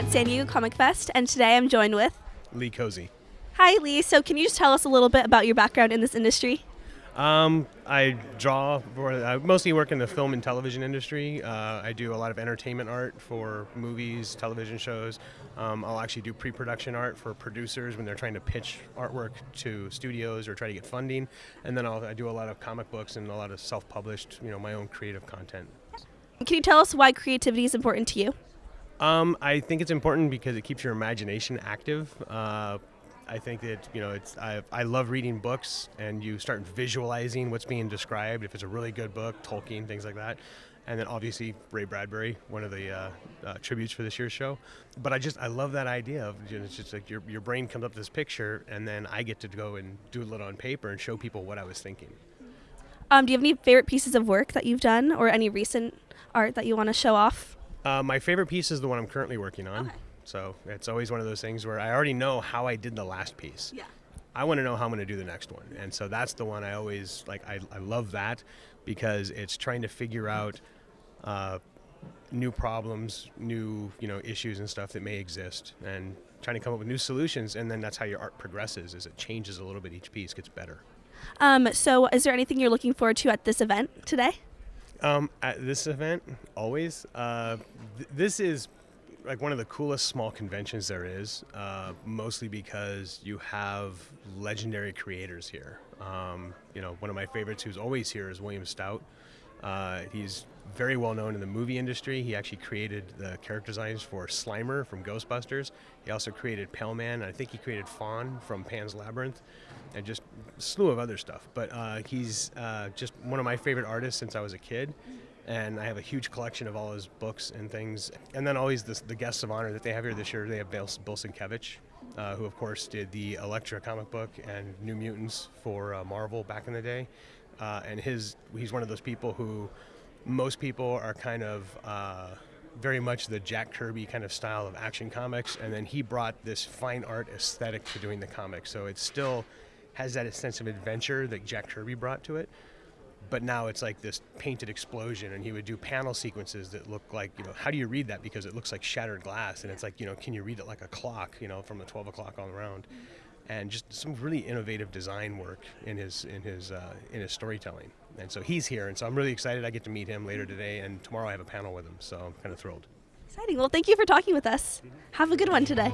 at San Diego Comic Fest, and today I'm joined with Lee Kohse. Hi, Lee. So, can you just tell us a little bit about your background in this industry? Um, I draw. I mostly work in the film and television industry. Uh, I do a lot of entertainment art for movies, television shows. Um, I'll actually do pre-production art for producers when they're trying to pitch artwork to studios or try to get funding. And then I'll, I do a lot of comic books and a lot of self-published, you know, my own creative content. Can you tell us why creativity is important to you? Um, I think it's important because it keeps your imagination active. Uh, I think that you know it's I, I love reading books and you start visualizing what's being described. If it's a really good book, Tolkien, things like that, and then obviously Ray Bradbury, one of the uh, uh, tributes for this year's show. But I just I love that idea of you know, it's just like your your brain comes up with this picture and then I get to go and do it on paper and show people what I was thinking. Um, do you have any favorite pieces of work that you've done, or any recent art that you want to show off? Uh, my favorite piece is the one I'm currently working on. Okay. So it's always one of those things where I already know how I did the last piece. Yeah. I want to know how I'm going to do the next one. And so that's the one I always like. I, I love that because it's trying to figure out uh, new problems, new you know issues and stuff that may exist, and trying to come up with new solutions. And then that's how your art progresses. Is it changes a little bit each piece gets better. Um, so, is there anything you're looking forward to at this event today? Um, at this event, always. Uh, th- this is like one of the coolest small conventions there is, uh, mostly because you have legendary creators here. Um, you know, one of my favorites who's always here is William Stout. Uh, he's very well known in the movie industry. He actually created the character designs for Slimer from Ghostbusters. He also created Pale Man. I think he created Faun from Pan's Labyrinth, and just a slew of other stuff. But uh, he's uh, just one of my favorite artists since I was a kid and I have a huge collection of all his books and things. And then always the, the guests of honor that they have here this year, they have Bill, Bill Sienkiewicz, uh, who of course did the Elektra comic book and New Mutants for uh, Marvel back in the day. Uh, and his he's one of those people who most people are kind of uh, very much the Jack Kirby kind of style of action comics, and then he brought this fine art aesthetic to doing the comics. So it still has that sense of adventure that Jack Kirby brought to it but now it's like this painted explosion and he would do panel sequences that look like you know how do you read that because it looks like shattered glass and it's like you know can you read it like a clock you know from the 12 o'clock all around and just some really innovative design work in his in his uh, in his storytelling. And so he's here and so i'm really excited i get to meet him later today and tomorrow i have a panel with him so i'm kind of thrilled. Exciting. Well thank you for talking with us. Have a good one today